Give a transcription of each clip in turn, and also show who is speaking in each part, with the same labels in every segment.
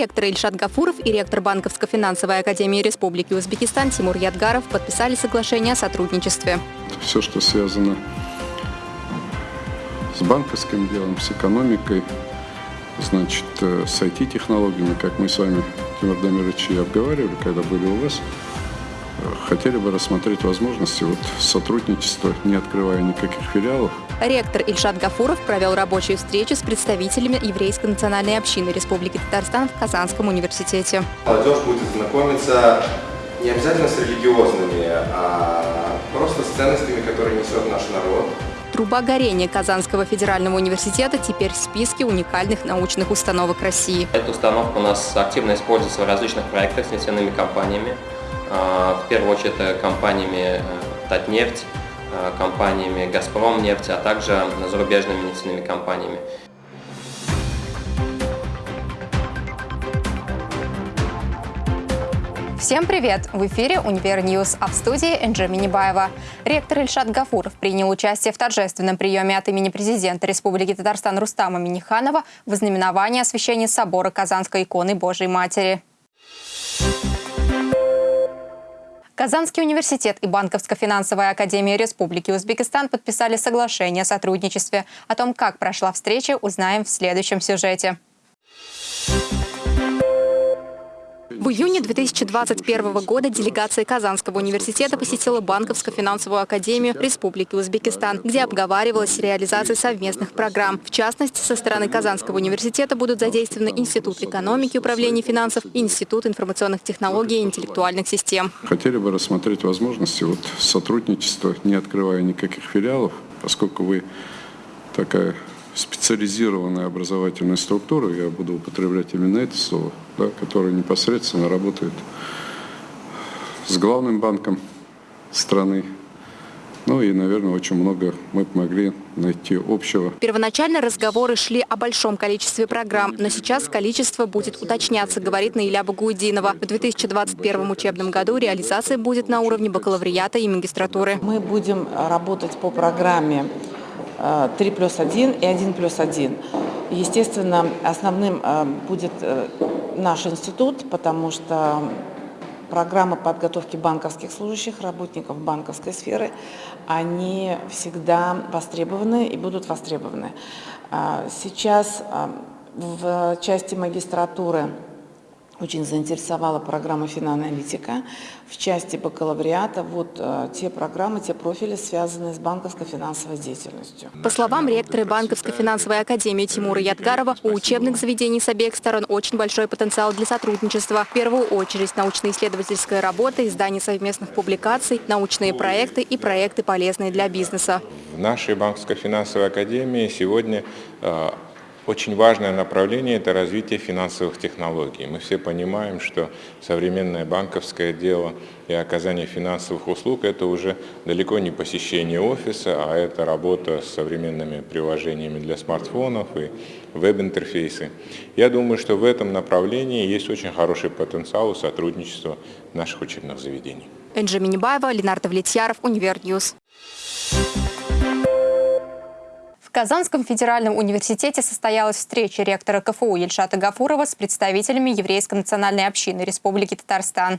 Speaker 1: Ректор Ильшат Гафуров и ректор Банковско-финансовой академии Республики Узбекистан Тимур Ядгаров подписали соглашение о сотрудничестве.
Speaker 2: Все, что связано с банковским делом, с экономикой, значит, э, с IT-технологиями, как мы с вами, Тимур Дамирович, и обговаривали, когда были у вас, хотели бы рассмотреть возможности вот сотрудничества, не открывая никаких филиалов.
Speaker 1: Ректор Ильшат Гафуров провел рабочую встречу с представителями еврейской национальной общины Республики Татарстан в Казанском университете.
Speaker 3: Молодежь будет знакомиться не обязательно с религиозными, а просто с ценностями, которые несет наш народ.
Speaker 1: Труба горения Казанского федерального университета теперь в списке уникальных научных установок России.
Speaker 4: Эта установка у нас активно используется в различных проектах с нефтяными компаниями. А, в первую очередь компаниями э, Татнефть, э, компаниями Газпром нефть, а также зарубежными нефтяными компаниями.
Speaker 1: Всем привет! В эфире «Univer News», а в студии Энджи Минибаева. Ректор Ильшат Гафуров принял участие в торжественном приеме от имени президента Республики Татарстан Рустама Миниханова в ознаменовании освящения собора Казанской иконы Божьей Матери. Казанский университет и Банковско-финансовая академия Республики Узбекистан подписали соглашение о сотрудничестве. О том, как прошла встреча, узнаем в следующем сюжете. В июне 2021 года делегация Казанского университета посетила Банковско-финансовую академию Республики Узбекистан, где обговаривалась реализация совместных программ. В частности, со стороны Казанского университета будут задействованы Институт экономики и управления финансов, Институт информационных технологий и интеллектуальных систем.
Speaker 2: Хотели бы рассмотреть возможности вот сотрудничества, не открывая никаких филиалов, поскольку вы такая специализированная образовательная структура, я буду употреблять именно это слово, да, которая непосредственно работает с главным банком страны. Ну и, наверное, очень много мы помогли найти общего.
Speaker 1: Первоначально разговоры шли о большом количестве программ, но сейчас количество будет уточняться, говорит Наиля Багудинова. В 2021 учебном году реализация будет на уровне бакалавриата и магистратуры.
Speaker 5: Мы будем работать по программе 3 плюс 1 и 1 плюс 1. Естественно, основным э, будет э, наш институт, потому что программы подготовки банковских служащих, работников банковской сферы, они всегда востребованы и будут востребованы. А, сейчас э, в части магистратуры очень заинтересовала программа «Финаналитика». В части бакалавриата вот э, те программы, те профили, связанные с банковско-финансовой деятельностью.
Speaker 1: По словам ректора Банковско-финансовой академии Тимура Ядгарова, у учебных заведений с обеих сторон очень большой потенциал для сотрудничества. В первую очередь научно-исследовательская работа, издание совместных публикаций, научные проекты и проекты, полезные для бизнеса.
Speaker 6: В нашей банковско-финансовой академии сегодня э, очень важное направление – это развитие финансовых технологий. Мы все понимаем, что современное банковское дело и оказание финансовых услуг – это уже далеко не посещение офиса, а это работа с современными приложениями для смартфонов и веб-интерфейсы. Я думаю, что в этом направлении есть очень хороший потенциал у сотрудничества наших учебных заведений.
Speaker 1: Энджи Минибаева, Ленардо Влетьяров, Univer News. В Казанском федеральном университете состоялась встреча ректора КФУ Ильшата Гафурова с представителями еврейской национальной общины Республики Татарстан.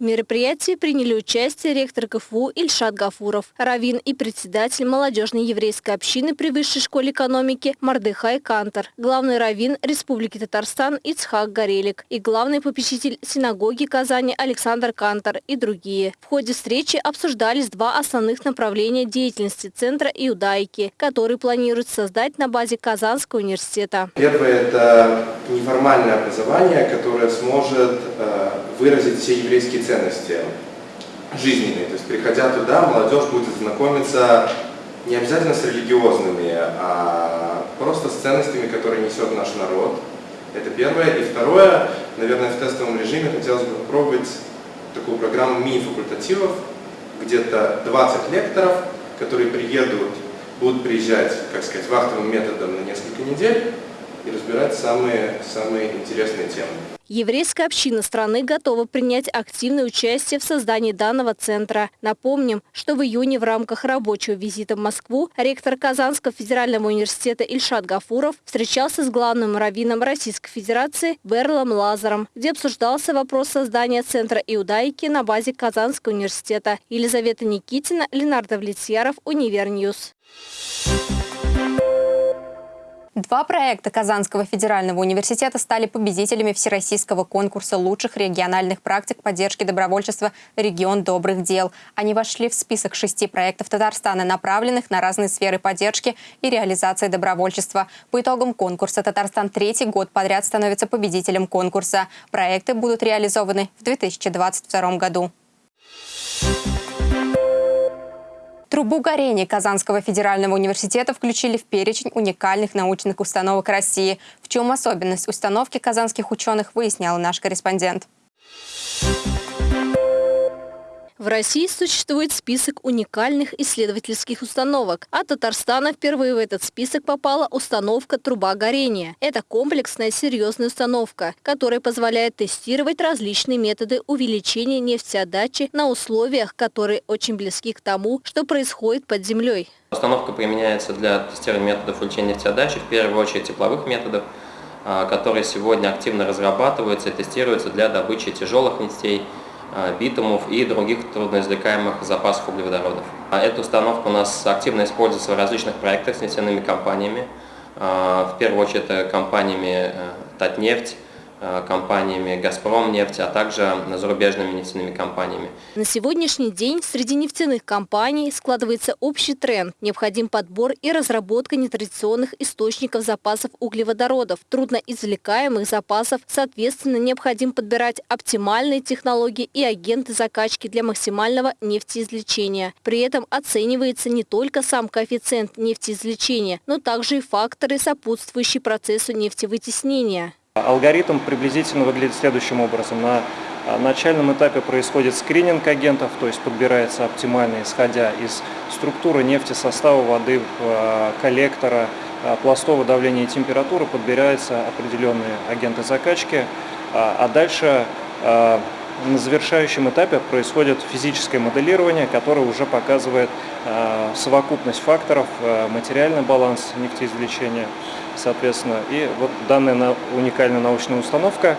Speaker 7: В мероприятии приняли участие ректор КФУ Ильшат Гафуров, раввин и председатель молодежной еврейской общины при Высшей школе экономики Мордехай Кантор, главный раввин Республики Татарстан Ицхак Горелик и главный попечитель синагоги Казани Александр Кантор и другие. В ходе встречи обсуждались два основных направления деятельности Центра иудаики, который планирует создать на базе Казанского университета.
Speaker 3: Первое – это неформальное образование, которое сможет э, выразить все еврейские ценности жизненные. То есть, приходя туда, молодежь будет знакомиться не обязательно с религиозными, а просто с ценностями, которые несет наш народ. Это первое. И второе, наверное, в тестовом режиме хотелось бы попробовать такую программу мини-факультативов, где-то 20 лекторов, которые приедут, будут приезжать, как сказать, вахтовым методом на несколько недель и разбирать самые, самые интересные темы.
Speaker 7: Еврейская община страны готова принять активное участие в создании данного центра. Напомним, что в июне в рамках рабочего визита в Москву ректор Казанского федерального университета Ильшат Гафуров встречался с главным раввином Российской Федерации Берлом Лазаром, где обсуждался вопрос создания центра иудаики на базе Казанского университета. Елизавета Никитина, Ленардо Влетьяров, Univer News.
Speaker 1: Два проекта Казанского федерального университета стали победителями Всероссийского конкурса лучших региональных практик поддержки добровольчества «Регион добрых дел». Они вошли в список шести проектов Татарстана, направленных на разные сферы поддержки и реализации добровольчества. По итогам конкурса Татарстан третий год подряд становится победителем конкурса. Проекты будут реализованы в 2022 году. Трубу горения Казанского федерального университета включили в перечень уникальных научных установок России. В чем особенность установки казанских ученых, выяснял наш корреспондент.
Speaker 7: В России существует список уникальных исследовательских установок, а Татарстана впервые в этот список попала установка «Труба горения». Это комплексная серьезная установка, которая позволяет тестировать различные методы увеличения нефтеотдачи на условиях, которые очень близки к тому, что происходит под землей.
Speaker 4: Установка применяется для тестирования методов увеличения нефтеотдачи, в первую очередь тепловых методов, а, которые сегодня активно разрабатываются и тестируются для добычи тяжелых нефтей, битумов и других трудноизвлекаемых запасов углеводородов. А эта установка у нас активно используется в различных проектах с нефтяными компаниями. А, в первую очередь это компаниями э, Татнефть, Э, компаниями «Газпром» нефть, а также зарубежными нефтяными компаниями.
Speaker 7: На сегодняшний день среди нефтяных компаний складывается общий тренд. Необходим подбор и разработка нетрадиционных источников запасов углеводородов, трудноизвлекаемых запасов. Соответственно, необходим подбирать оптимальные технологии и агенты закачки для максимального нефтеизвлечения. При этом оценивается не только сам коэффициент нефтеизвлечения, но также и факторы, сопутствующие процессу нефтевытеснения.
Speaker 8: Алгоритм приблизительно выглядит следующим образом. На а, начальном этапе происходит скрининг агентов, то есть подбирается оптимально, исходя из структуры нефти, состава воды, а, коллектора, а, пластового давления и температуры, подбираются определенные агенты закачки, а дальше на завершающем этапе происходит физическое моделирование, которое уже показывает совокупность факторов, материальный баланс нефтеизвлечения, соответственно. И вот данная уникальная научная установка,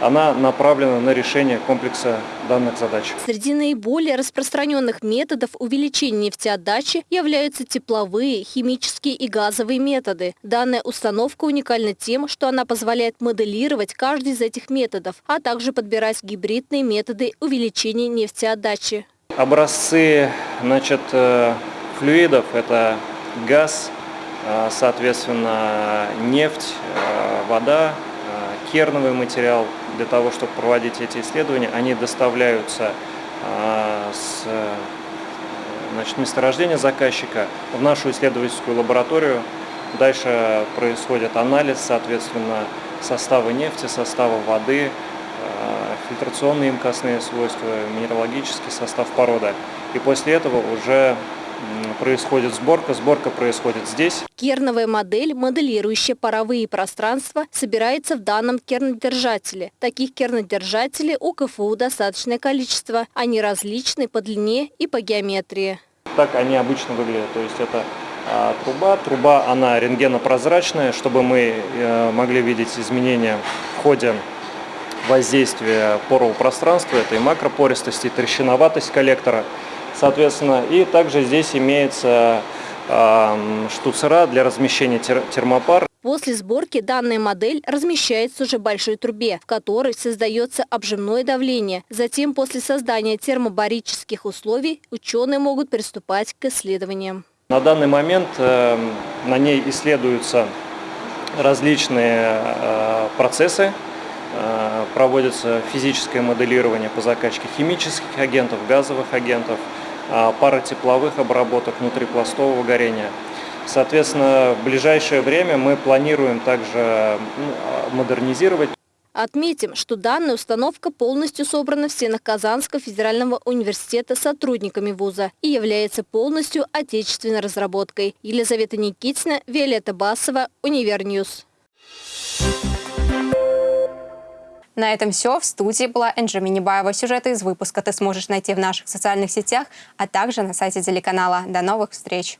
Speaker 8: она направлена на решение комплекса данных задач.
Speaker 7: Среди наиболее распространенных методов увеличения нефтеотдачи являются тепловые, химические и газовые методы. Данная установка уникальна тем, что она позволяет моделировать каждый из этих методов, а также подбирать гибридные методы увеличения нефтеотдачи.
Speaker 8: Образцы значит, э, флюидов – это газ, а, соответственно, нефть, а, вода, керновый материал для того, чтобы проводить эти исследования, они доставляются с значит, месторождения заказчика в нашу исследовательскую лабораторию. Дальше происходит анализ, соответственно, состава нефти, состава воды, фильтрационные имкостные свойства, минералогический состав породы. И после этого уже происходит сборка. Сборка происходит здесь.
Speaker 7: Керновая модель, моделирующая паровые пространства, собирается в данном кернодержателе. Таких кернодержателей у КФУ достаточное количество. Они различны по длине и по геометрии.
Speaker 8: Так они обычно выглядят. То есть это а, труба. Труба, она рентгенопрозрачная, чтобы мы э, могли видеть изменения в ходе воздействия порового пространства. Это и макропористость, и трещиноватость коллектора соответственно. И также здесь имеется штуцера для размещения тер термопар.
Speaker 7: После сборки данная модель размещается уже в большой трубе, в которой создается обжимное давление. Затем, после создания термобарических условий, ученые могут приступать к исследованиям.
Speaker 8: На данный момент э, на ней исследуются различные э, процессы, э, проводится физическое моделирование по закачке химических агентов, газовых агентов, а, пара тепловых обработок внутрипластового горения. Соответственно, в ближайшее время мы планируем также ну, модернизировать
Speaker 7: Отметим, что данная установка полностью собрана в стенах Казанского федерального университета сотрудниками вуза и является полностью отечественной разработкой. Елизавета Никитина, Виолетта Басова, Univer News.
Speaker 1: На этом все. В студии была Энджи Минибаева. Сюжеты из выпуска ты сможешь найти в наших социальных сетях, а также на сайте телеканала. До новых встреч!